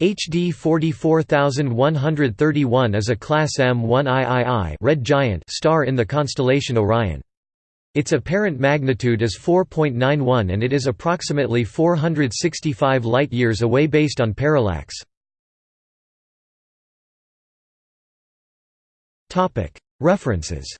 HD 44131 is a Class M1 III red giant star in the constellation Orion. Its apparent magnitude is 4.91 and it is approximately 465 light-years away based on parallax. References